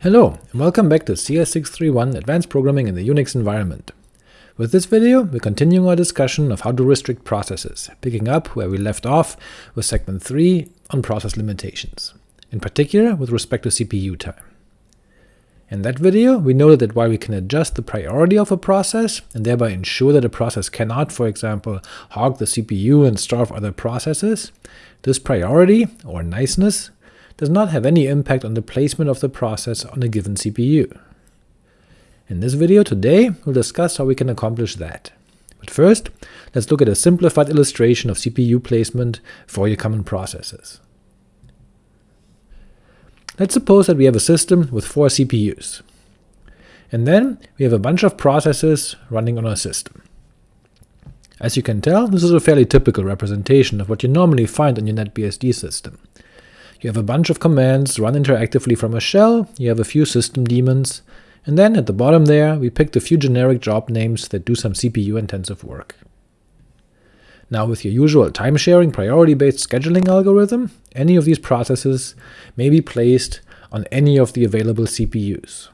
Hello, and welcome back to CS631 Advanced Programming in the Unix Environment. With this video, we're continuing our discussion of how to restrict processes, picking up where we left off with segment 3 on process limitations, in particular with respect to CPU time. In that video, we noted that while we can adjust the priority of a process, and thereby ensure that a process cannot, for example, hog the CPU and starve other processes, this priority, or niceness, does not have any impact on the placement of the process on a given CPU. In this video today, we'll discuss how we can accomplish that. But first, let's look at a simplified illustration of CPU placement for your common processes. Let's suppose that we have a system with four CPUs, and then we have a bunch of processes running on our system. As you can tell, this is a fairly typical representation of what you normally find on your NetBSD system. You have a bunch of commands run interactively from a shell, you have a few system daemons, and then at the bottom there we picked a few generic job names that do some CPU-intensive work. Now with your usual time-sharing priority-based scheduling algorithm, any of these processes may be placed on any of the available CPUs.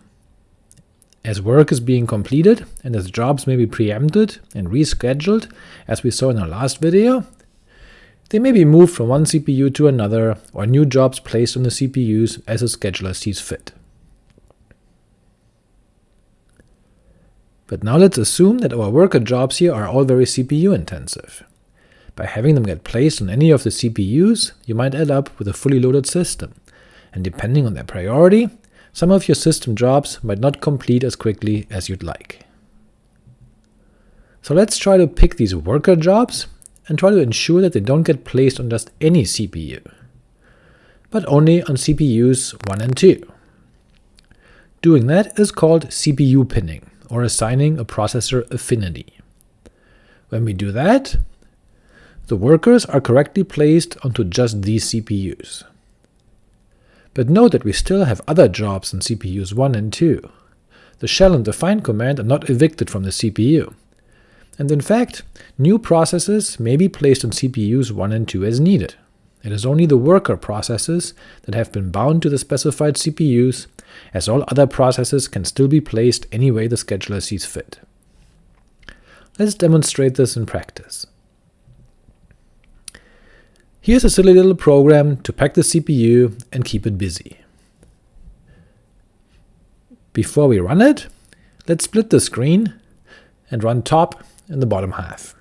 As work is being completed, and as jobs may be preempted and rescheduled, as we saw in our last video, they may be moved from one CPU to another, or new jobs placed on the CPUs as a scheduler sees fit. But now let's assume that our worker jobs here are all very CPU intensive. By having them get placed on any of the CPUs, you might end up with a fully loaded system, and depending on their priority, some of your system jobs might not complete as quickly as you'd like. So let's try to pick these worker jobs and try to ensure that they don't get placed on just any CPU, but only on CPUs 1 and 2. Doing that is called CPU pinning, or assigning a processor affinity. When we do that, the workers are correctly placed onto just these CPUs. But note that we still have other jobs on CPUs 1 and 2. The shell and the find command are not evicted from the CPU, and in fact, new processes may be placed on CPUs 1 and 2 as needed. It is only the worker processes that have been bound to the specified CPUs, as all other processes can still be placed any way the scheduler sees fit. Let's demonstrate this in practice. Here's a silly little program to pack the CPU and keep it busy. Before we run it, let's split the screen and run top in the bottom half.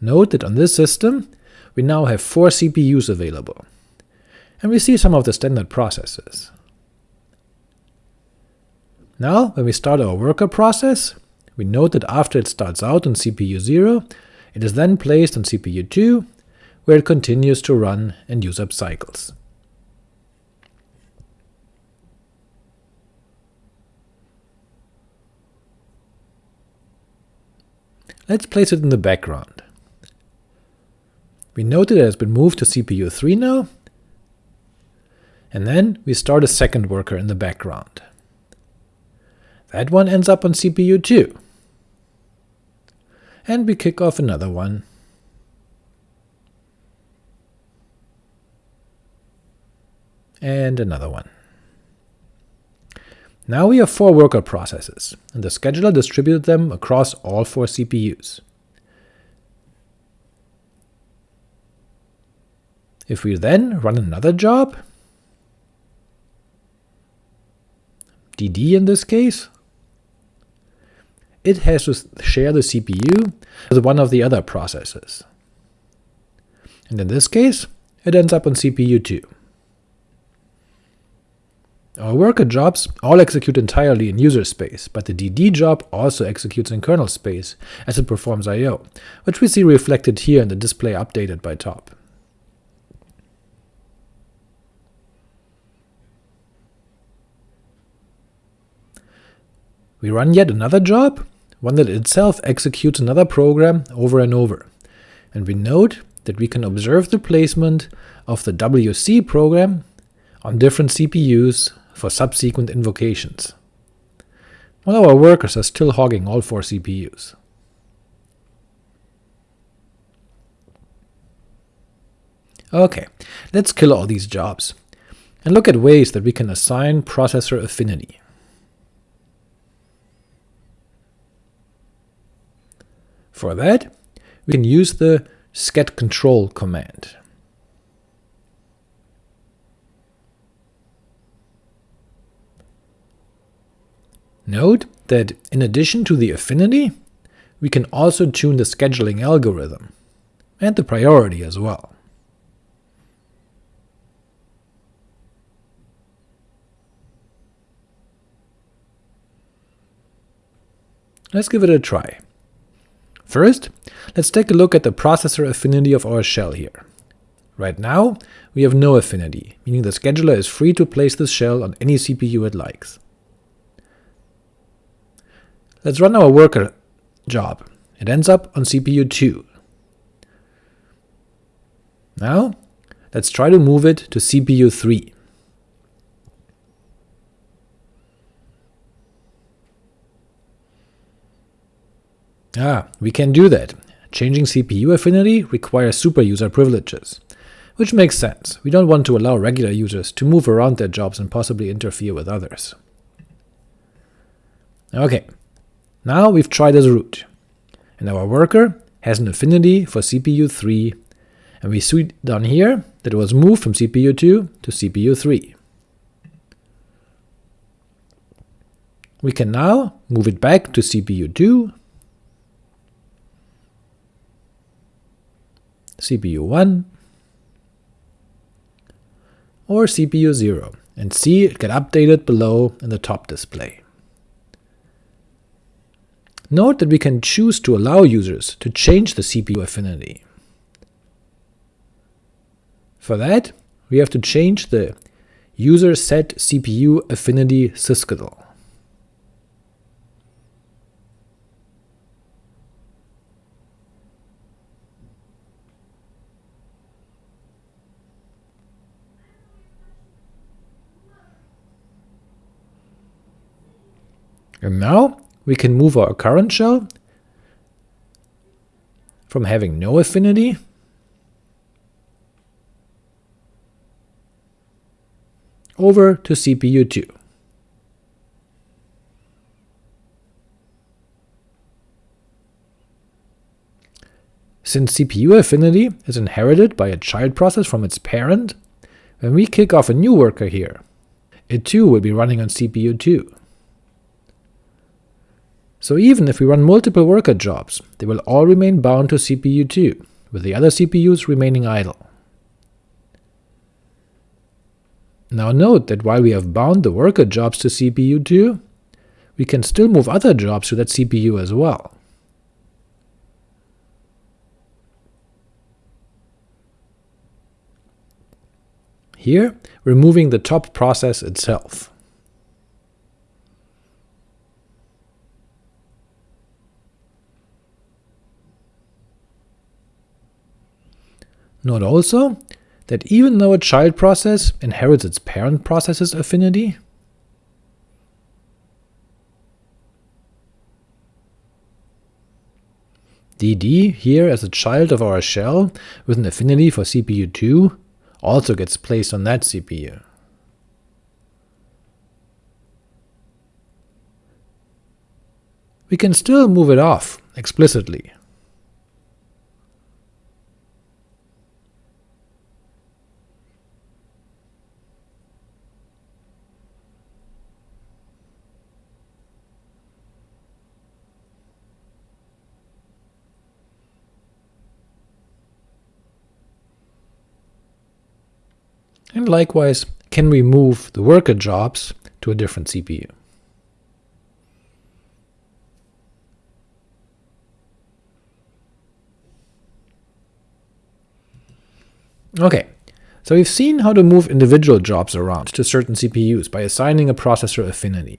Note that on this system we now have four CPUs available, and we see some of the standard processes. Now, when we start our worker process, we note that after it starts out on CPU 0, it is then placed on CPU 2, where it continues to run and use up cycles. Let's place it in the background. We note that it has been moved to CPU 3 now, and then we start a second worker in the background. That one ends up on CPU 2. And we kick off another one. And another one. Now we have four worker processes, and the scheduler distributed them across all four CPUs. If we then run another job, dd in this case, it has to share the CPU with one of the other processes. And in this case, it ends up on CPU 2. Our worker jobs all execute entirely in user space, but the dd job also executes in kernel space, as it performs I.O., which we see reflected here in the display updated by top. We run yet another job, one that itself executes another program over and over, and we note that we can observe the placement of the WC program on different CPUs for subsequent invocations, while our workers are still hogging all four CPUs. Ok, let's kill all these jobs, and look at ways that we can assign processor affinity. For that, we can use the schedctl command. Note that in addition to the affinity, we can also tune the scheduling algorithm, and the priority as well. Let's give it a try. First, let's take a look at the processor affinity of our shell here. Right now, we have no affinity, meaning the scheduler is free to place this shell on any CPU it likes. Let's run our worker job. It ends up on CPU 2. Now, let's try to move it to CPU 3. Ah, we can do that. Changing CPU affinity requires superuser privileges. Which makes sense, we don't want to allow regular users to move around their jobs and possibly interfere with others. Ok, now we've tried as root, and our worker has an affinity for CPU 3, and we see down here that it was moved from CPU 2 to CPU 3. We can now move it back to CPU 2, CPU 1, or CPU 0, and see it get updated below in the top display. Note that we can choose to allow users to change the CPU affinity. For that, we have to change the user set CPU affinity sysctl. And now we can move our current shell from having no affinity over to CPU 2. Since CPU affinity is inherited by a child process from its parent, when we kick off a new worker here, it too will be running on CPU 2. So even if we run multiple worker jobs, they will all remain bound to CPU 2, with the other CPUs remaining idle. Now note that while we have bound the worker jobs to CPU 2, we can still move other jobs to that CPU as well. Here, we're moving the top process itself. Note also that even though a child process inherits its parent process's affinity, dd here as a child of our shell with an affinity for CPU 2 also gets placed on that CPU. We can still move it off explicitly, and likewise can we move the worker jobs to a different CPU. Ok, so we've seen how to move individual jobs around to certain CPUs by assigning a processor affinity.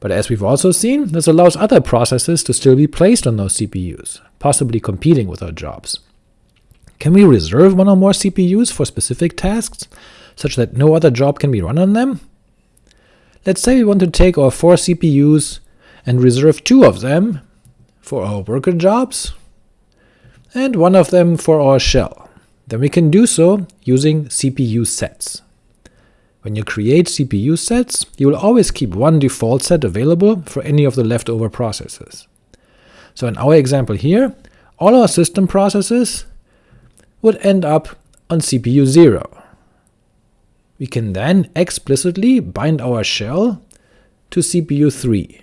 But as we've also seen, this allows other processes to still be placed on those CPUs, possibly competing with our jobs. Can we reserve one or more CPUs for specific tasks, such that no other job can be run on them? Let's say we want to take our four CPUs and reserve two of them for our worker jobs, and one of them for our shell. then we can do so using CPU sets. When you create CPU sets, you will always keep one default set available for any of the leftover processes. So in our example here, all our system processes would end up on CPU 0. We can then explicitly bind our shell to CPU 3,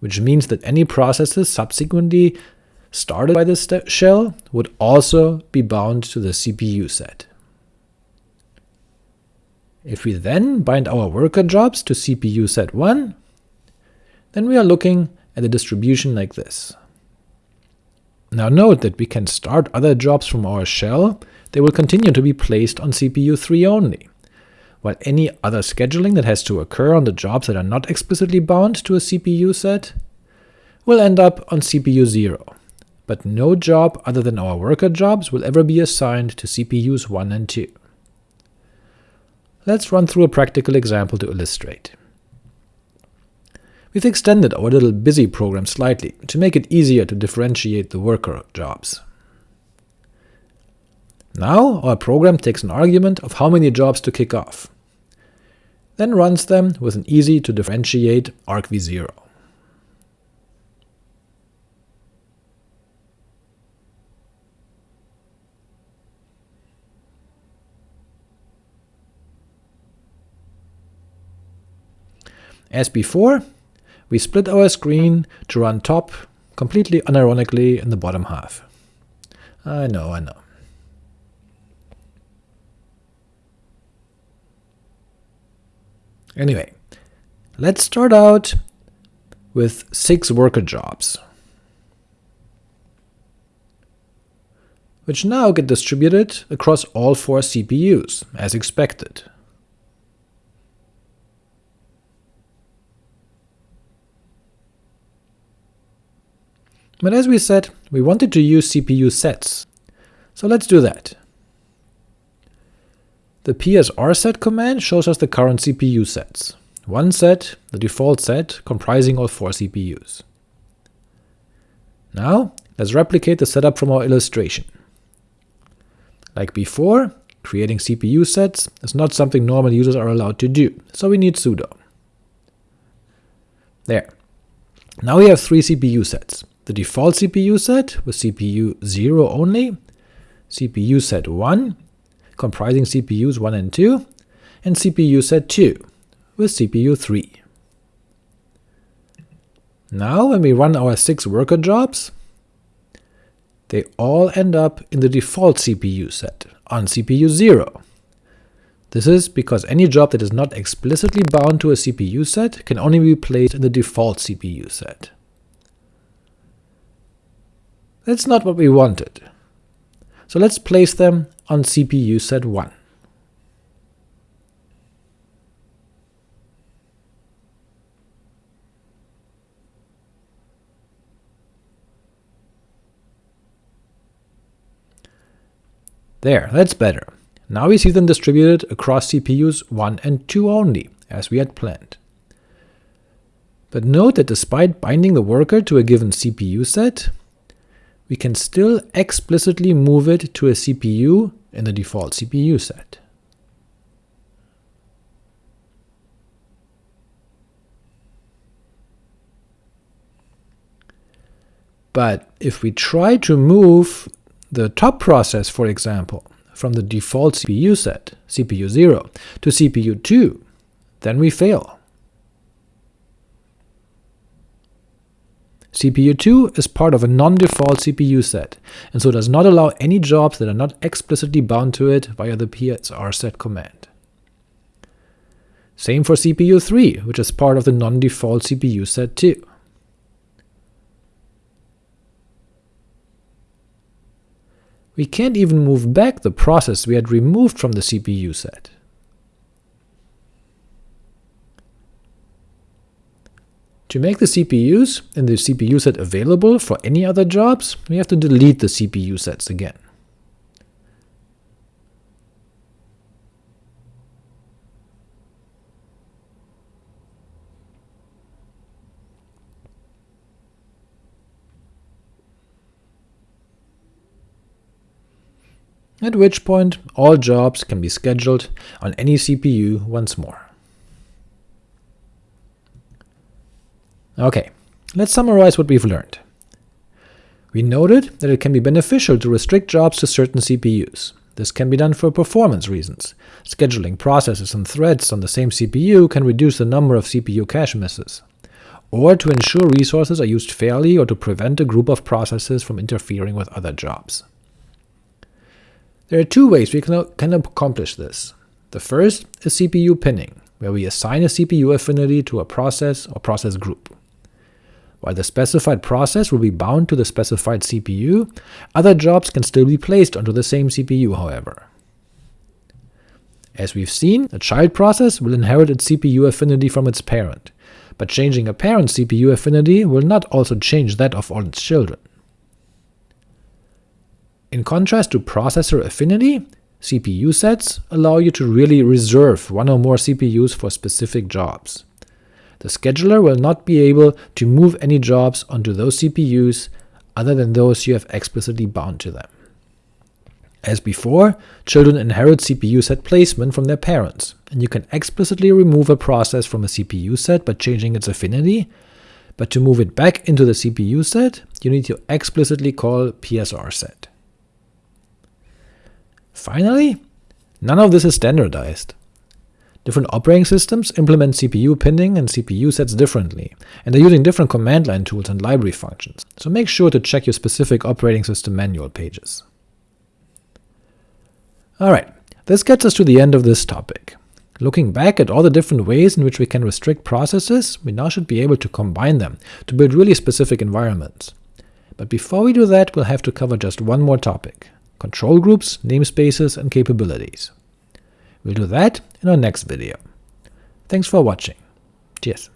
which means that any processes subsequently started by this shell would also be bound to the CPU set. If we then bind our worker jobs to CPU set 1, then we are looking at a distribution like this. Now note that we can start other jobs from our shell, they will continue to be placed on CPU 3 only, while any other scheduling that has to occur on the jobs that are not explicitly bound to a CPU set will end up on CPU 0, but no job other than our worker jobs will ever be assigned to CPUs 1 and 2. Let's run through a practical example to illustrate. We've extended our little busy program slightly to make it easier to differentiate the worker jobs. Now our program takes an argument of how many jobs to kick off, then runs them with an easy to differentiate argv0. As before, we split our screen to run top completely unironically in the bottom half. I know, I know. Anyway, let's start out with six worker jobs, which now get distributed across all four CPUs, as expected. But as we said, we wanted to use CPU sets, so let's do that. The psrset command shows us the current CPU sets. One set, the default set, comprising all four CPUs. Now, let's replicate the setup from our illustration. Like before, creating CPU sets is not something normal users are allowed to do, so we need sudo. There. Now we have three CPU sets the default CPU set with CPU 0 only, CPU set 1, comprising CPUs 1 and 2, and CPU set 2, with CPU 3. Now when we run our 6 worker jobs, they all end up in the default CPU set, on CPU 0. This is because any job that is not explicitly bound to a CPU set can only be placed in the default CPU set. That's not what we wanted. So let's place them on CPU set 1. There, that's better. Now we see them distributed across CPUs 1 and 2 only, as we had planned. But note that despite binding the worker to a given CPU set, we can still explicitly move it to a CPU in the default CPU set. But if we try to move the top process, for example, from the default CPU set, CPU 0, to CPU 2, then we fail. CPU2 is part of a non-default CPU set, and so does not allow any jobs that are not explicitly bound to it via the psrset command. Same for CPU3, which is part of the non-default CPU set too. We can't even move back the process we had removed from the CPU set. To make the CPUs and the CPU set available for any other jobs, we have to delete the CPU sets again. at which point all jobs can be scheduled on any CPU once more. Ok, let's summarize what we've learned. We noted that it can be beneficial to restrict jobs to certain CPUs. This can be done for performance reasons. Scheduling processes and threads on the same CPU can reduce the number of CPU cache misses, or to ensure resources are used fairly or to prevent a group of processes from interfering with other jobs. There are two ways we can accomplish this. The first is CPU pinning, where we assign a CPU affinity to a process or process group. While the specified process will be bound to the specified CPU, other jobs can still be placed onto the same CPU, however. As we've seen, a child process will inherit its CPU affinity from its parent, but changing a parent's CPU affinity will not also change that of all its children. In contrast to processor affinity, CPU sets allow you to really reserve one or more CPUs for specific jobs. The scheduler will not be able to move any jobs onto those CPUs other than those you have explicitly bound to them. As before, children inherit CPU set placement from their parents, and you can explicitly remove a process from a CPU set by changing its affinity, but to move it back into the CPU set, you need to explicitly call psrset. Finally, none of this is standardized. Different operating systems implement CPU pinning and CPU sets differently, and they're using different command line tools and library functions, so make sure to check your specific operating system manual pages. Alright, this gets us to the end of this topic. Looking back at all the different ways in which we can restrict processes, we now should be able to combine them to build really specific environments. But before we do that, we'll have to cover just one more topic – control groups, namespaces, and capabilities. We'll do that in our next video. Thanks for watching. Cheers.